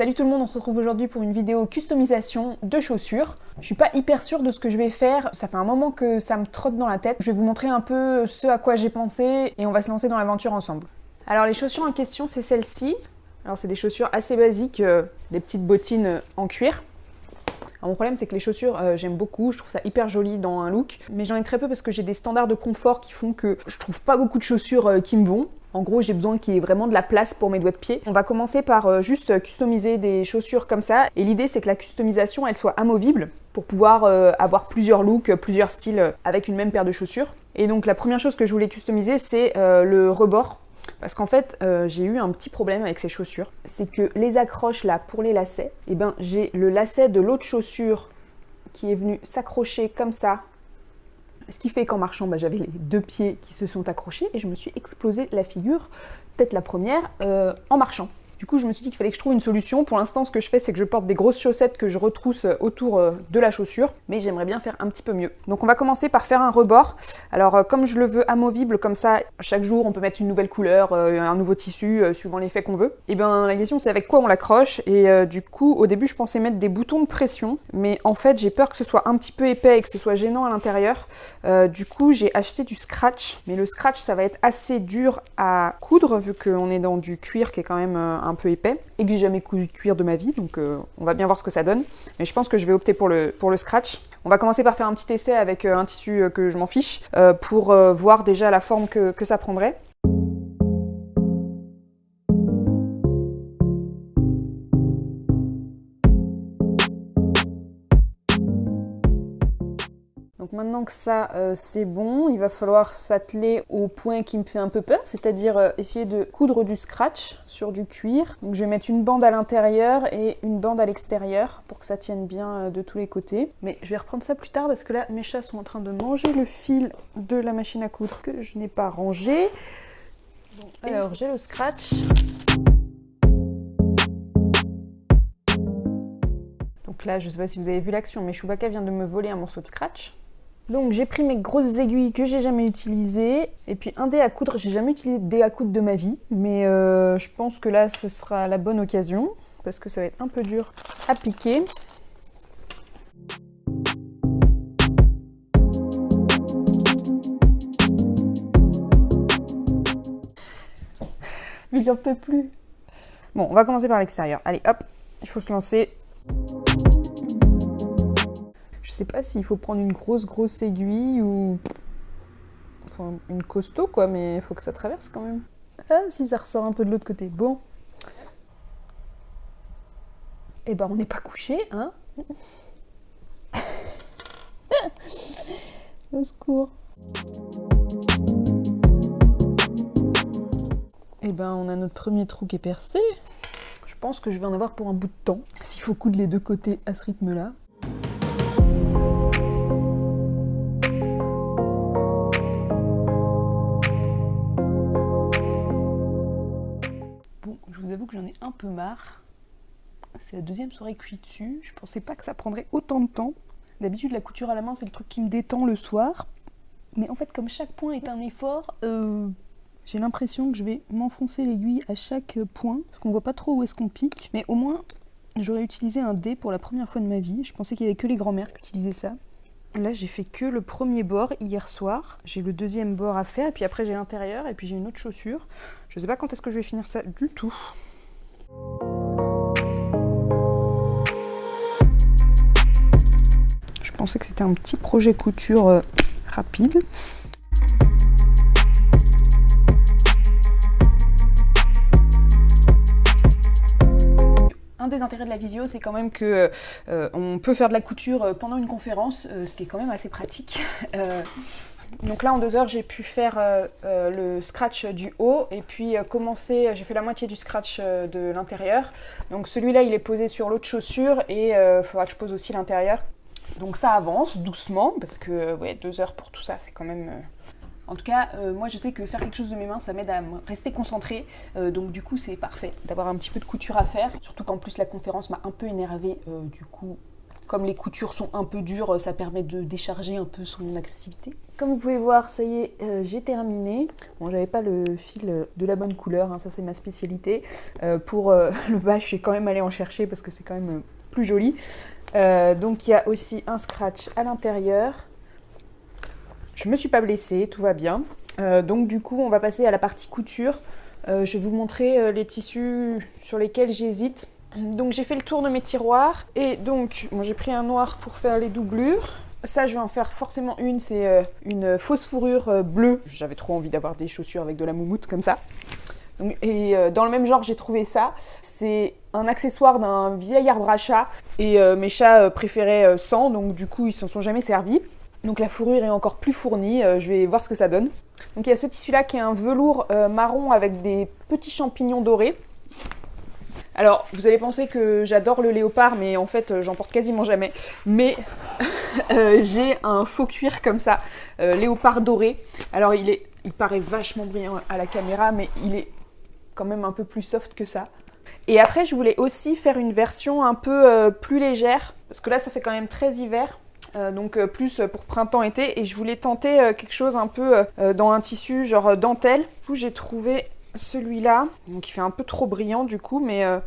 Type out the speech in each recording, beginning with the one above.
Salut tout le monde, on se retrouve aujourd'hui pour une vidéo customisation de chaussures. Je suis pas hyper sûre de ce que je vais faire, ça fait un moment que ça me trotte dans la tête. Je vais vous montrer un peu ce à quoi j'ai pensé et on va se lancer dans l'aventure ensemble. Alors les chaussures en question, c'est celle-ci. Alors c'est des chaussures assez basiques, euh, des petites bottines en cuir. Alors, mon problème c'est que les chaussures euh, j'aime beaucoup, je trouve ça hyper joli dans un look, mais j'en ai très peu parce que j'ai des standards de confort qui font que je trouve pas beaucoup de chaussures euh, qui me vont. En gros, j'ai besoin qu'il y ait vraiment de la place pour mes doigts de pied. On va commencer par euh, juste customiser des chaussures comme ça. Et l'idée, c'est que la customisation, elle soit amovible pour pouvoir euh, avoir plusieurs looks, plusieurs styles avec une même paire de chaussures. Et donc, la première chose que je voulais customiser, c'est euh, le rebord. Parce qu'en fait, j'ai eu un petit problème avec ces chaussures. C'est que les accroches là pour les lacets, et eh ben, j'ai le lacet de l'autre chaussure qui est venu s'accrocher comme ça ce qui fait qu'en marchant, bah, j'avais les deux pieds qui se sont accrochés et je me suis explosé la figure, peut-être la première, euh, en marchant. Du coup, je me suis dit qu'il fallait que je trouve une solution. Pour l'instant, ce que je fais, c'est que je porte des grosses chaussettes que je retrousse euh, autour euh, de la chaussure, mais j'aimerais bien faire un petit peu mieux. Donc on va commencer par faire un rebord. Alors euh, comme je le veux amovible, comme ça, chaque jour, on peut mettre une nouvelle couleur, un nouveau tissu, suivant l'effet qu'on veut. Et eh bien la question, c'est avec quoi on l'accroche. Et du coup, au début, je pensais mettre des boutons de pression, mais en fait, j'ai peur que ce soit un petit peu épais et que ce soit gênant à l'intérieur. du coup, j'ai acheté du scratch, mais le scratch, ça va être assez dur à coudre, vu qu'on est dans du cuir qui est quand même un un peu épais et que j'ai jamais cousu de cuir de ma vie, donc euh, on va bien voir ce que ça donne. Mais je pense que je vais opter pour le, pour le scratch. On va commencer par faire un petit essai avec euh, un tissu euh, que je m'en fiche pour voir déjà la forme que, que ça prendrait. Maintenant que ça euh, c'est bon, il va falloir s'atteler au point qui me fait un peu peur, c'est-à-dire euh, essayer de coudre du scratch sur du cuir. Donc je vais mettre une bande à l'intérieur et une bande à l'extérieur pour que ça tienne bien euh, de tous les côtés. Mais je vais reprendre ça plus tard parce que là mes chats sont en train de manger le fil de la machine à coudre que je n'ai pas rangé. alors j'ai le scratch. Donc là, je ne sais pas si vous avez vu l'action, mais Chewbacca vient de me voler un morceau de scratch. Donc j'ai pris mes grosses aiguilles que j'ai jamais utilisées et puis un dé à coudre. J'ai jamais utilisé de dé à coudre de ma vie, mais euh, je pense que là ce sera la bonne occasion parce que ça va être un peu dur à piquer. Mais j'en peux plus. Bon, on va commencer par l'extérieur. Allez, hop, il faut se lancer. Sais pas s'il faut prendre une grosse grosse aiguille ou enfin, une costaud quoi, mais il faut que ça traverse quand même. Ah si ça ressort un peu de l'autre côté. Bon. Eh ben on n'est pas couché, hein Au secours. Eh ben on a notre premier trou qui est percé. Je pense que je vais en avoir pour un bout de temps. S'il faut coudre les deux côtés à ce rythme-là. Marre. C'est la deuxième soirée que je suis dessus. Je pensais pas que ça prendrait autant de temps. D'habitude, la couture à la main, c'est le truc qui me détend le soir. Mais en fait, comme chaque point est un effort, euh, j'ai l'impression que je vais m'enfoncer l'aiguille à chaque point, parce qu'on voit pas trop où est-ce qu'on pique. Mais au moins, j'aurais utilisé un dé pour la première fois de ma vie. Je pensais qu'il y avait que les grands-mères qui utilisaient ça. Là, j'ai fait que le premier bord hier soir. J'ai le deuxième bord à faire, et puis après j'ai l'intérieur, et puis j'ai une autre chaussure. Je sais pas quand est-ce que je vais finir ça du tout. Pensais que c'était un petit projet couture euh, rapide. Un des intérêts de la visio, c'est quand même que euh, on peut faire de la couture euh, pendant une conférence, ce qui est quand même assez pratique. Donc là en deux heures j'ai pu faire le scratch du haut et puis commencer, j'ai fait la moitié du scratch de l'intérieur. Donc celui-là il est posé sur l'autre chaussure et il faudra que je pose aussi l'intérieur. Donc ça avance doucement parce que ouais, deux heures pour tout ça c'est quand même... En tout cas, moi je sais que faire quelque chose de mes mains, ça m'aide à rester concentré. donc du coup, c'est parfait d'avoir un petit peu de couture à faire. Surtout qu'en plus, la conférence m'a un peu énervée. du coup, Comme les coutures sont un peu dures, ça permet de décharger un peu son agressivité. Comme vous pouvez voir, ça y est, euh, j'ai terminé. Bon, j'avais pas le fil de la bonne couleur, hein, ça c'est ma spécialité. Euh, pour le bas, je suis quand même allée en chercher parce que c'est quand même plus joli. Donc il y a aussi un scratch à l'intérieur. Je me suis pas blessée, tout va bien. donc du coup, on va passer à la partie couture. je vais vous montrer les tissus sur lesquels j'hésite. Donc j'ai fait le tour de mes tiroirs et donc moi j'ai pris un noir pour faire les doublures. Ça, je vais en faire forcément une, c'est euh, une fausse fourrure euh, bleue. J'avais trop envie d'avoir des chaussures avec de la moumoute comme ça. Et euh, dans le même genre, j'ai trouvé ça. C'est un accessoire d'un vieil arbre à chat. Et mes chats préféraient sans, donc du coup, ils s'en sont jamais servis. Donc la fourrure est encore plus fournie. je vais voir ce que ça donne. Donc il y a ce tissu-là qui est un velours marron avec des petits champignons dorés. Alors, vous allez penser que j'adore le léopard, mais en fait, euh, j'en porte quasiment jamais. Mais euh, j'ai un faux cuir comme ça, euh, léopard doré. Alors, il, est, il paraît vachement brillant à la caméra, mais il est quand même un peu plus soft que ça. Et après, je voulais aussi faire une version un peu plus légère, parce que là, ça fait quand même très hiver. donc plus pour printemps-été et je voulais tenter quelque chose un peu dans un tissu genre dentelle. Du coup j'ai trouvé celui-là, il fait un peu trop brillant du coup, mais euh,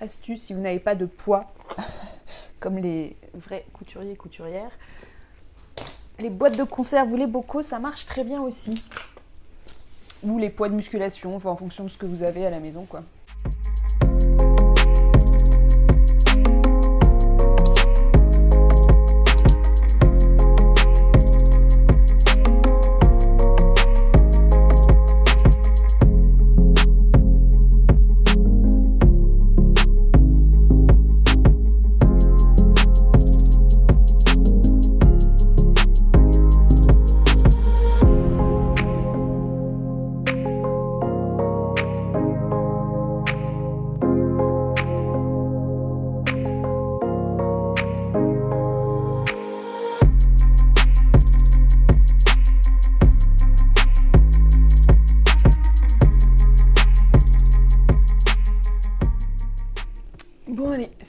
astuce si vous n'avez pas de poids, comme les vrais couturiers et couturières. Les boîtes de conserve ou les bocaux, ça marche très bien aussi. Ou les poids de musculation, enfin en fonction de ce que vous avez à la maison quoi.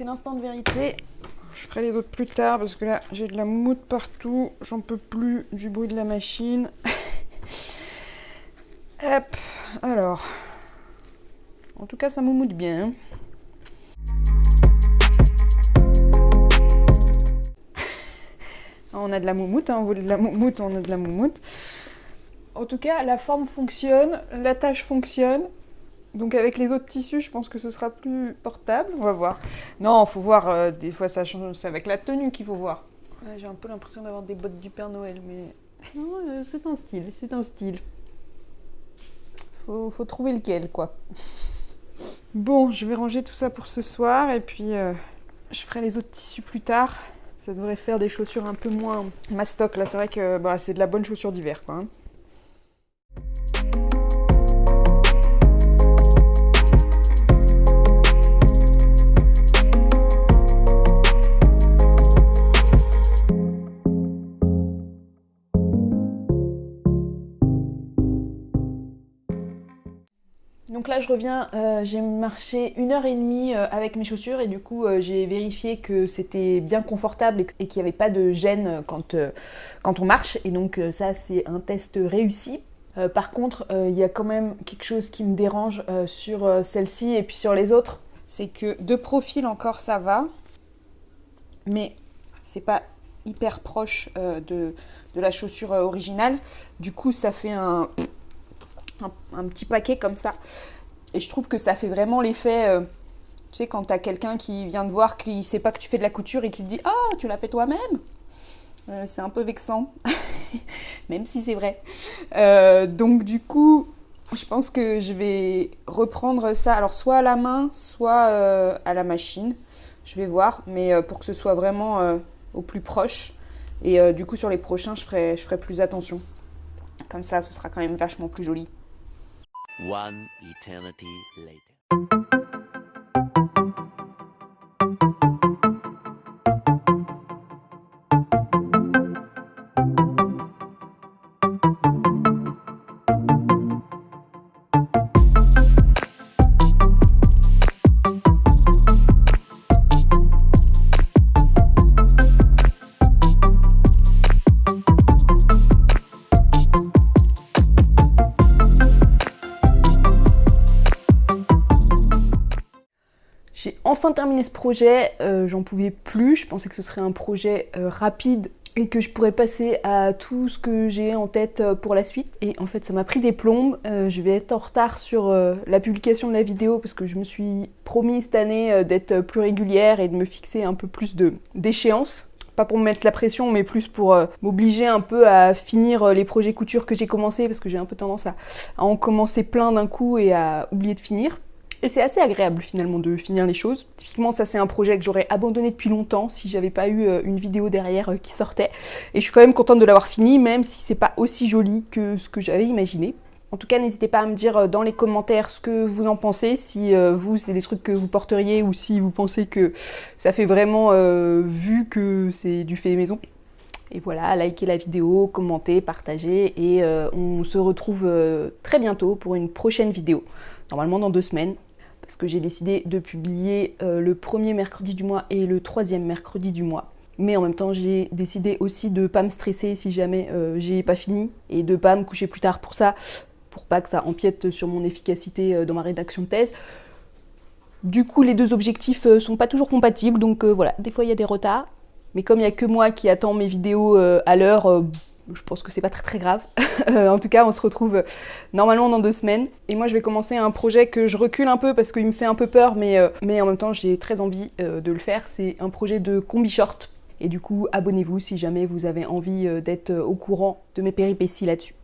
C'est l'instant de vérité. Je ferai les autres plus tard parce que là, j'ai de la moumoute partout. J'en peux plus du bruit de la machine. Hop, alors. En tout cas, ça moumoute bien. on a de la moumoute, hein. on voulait de la moumoute, on a de la moumoute. En tout cas, la forme fonctionne, la tâche fonctionne. Donc avec les autres tissus, je pense que ce sera plus portable. On va voir. Non, faut voir. Euh, des fois, ça change. C'est avec la tenue qu'il faut voir. J'ai un peu l'impression d'avoir des bottes du Père Noël, mais non, euh, c'est un style. C'est un style. Faut, faut trouver lequel, quoi. Bon, je vais ranger tout ça pour ce soir et puis euh, je ferai les autres tissus plus tard. Ça devrait faire des chaussures un peu moins mastoc. Là, c'est vrai que bah, c'est de la bonne chaussure d'hiver, quoi. Hein. Là je reviens, euh, j'ai marché une heure et demie euh, avec mes chaussures et du coup euh, j'ai vérifié que c'était bien confortable et qu'il n'y avait pas de gêne quand, quand on marche et donc ça c'est un test réussi. par contre il y a quand même quelque chose qui me dérange sur celle-ci et puis sur les autres. C'est que de profil encore ça va, mais c'est pas hyper proche de, de, la chaussure originale. Du coup ça fait un un, petit paquet comme ça. Et je trouve que ça fait vraiment l'effet, euh, tu sais, quand tu as quelqu'un qui vient te voir, qui sait pas que tu fais de la couture et qui te dit Ah, tu l'as fait toi-même euh, C'est un peu vexant, même si c'est vrai. Euh, donc, du coup, je pense que je vais reprendre ça, alors soit à la main, soit à la machine. Je vais voir, mais pour que ce soit vraiment au plus proche. Et du coup, sur les prochains, je ferai, je ferai plus attention. Comme ça, ce sera quand même vachement plus joli. One eternity later. Ce projet, j'en pouvais plus, je pensais que ce serait un projet rapide et que je pourrais passer à tout ce que j'ai en tête euh, pour la suite. Et en fait, ça m'a pris des plombes. Euh, je vais être en retard sur euh, la publication de la vidéo parce que je me suis promis cette année d'être plus régulière et de me fixer un peu plus d'échéances. Pas pour me mettre la pression, mais plus pour m'obliger un peu à finir les projets couture que j'ai commencé parce que j'ai un peu tendance à en commencer plein d'un coup et à oublier de finir. Et c'est assez agréable finalement de finir les choses. Typiquement ça c'est un projet que j'aurais abandonné depuis longtemps si j'avais pas eu euh, une vidéo derrière euh, qui sortait. Et je suis quand même contente de l'avoir fini même si c'est pas aussi joli que ce que j'avais imaginé. En tout cas, n'hésitez pas à me dire euh, dans les commentaires ce que vous en pensez, si vous, c'est des trucs que vous porteriez ou si vous pensez que ça fait vraiment vu que c'est du fait maison. Et voilà, likez la vidéo, commentez, partagez et on se retrouve très bientôt pour une prochaine vidéo, normalement dans deux semaines parce que j'ai décidé de publier euh, le premier mercredi du mois et le troisième mercredi du mois. Mais en même temps, j'ai décidé aussi de pas me stresser si jamais euh, j'ai pas fini et de pas me coucher plus tard pour ça, pour pas que ça empiète sur mon efficacité euh, dans ma rédaction de thèse. Du coup, les deux objectifs sont pas toujours compatibles, donc voilà, des fois il y a des retards. Mais comme il n'y a que moi qui attends mes vidéos à l'heure, je pense que c'est pas très très grave. Euh, en tout cas, on se retrouve euh, normalement dans deux semaines. Et moi, je vais commencer un projet que je recule un peu parce qu'il me fait un peu peur, mais, euh, mais en même temps, j'ai très envie de le faire. C'est un projet de combi short. Et du coup, abonnez-vous si jamais vous avez envie d'être au courant de mes péripéties là-dessus.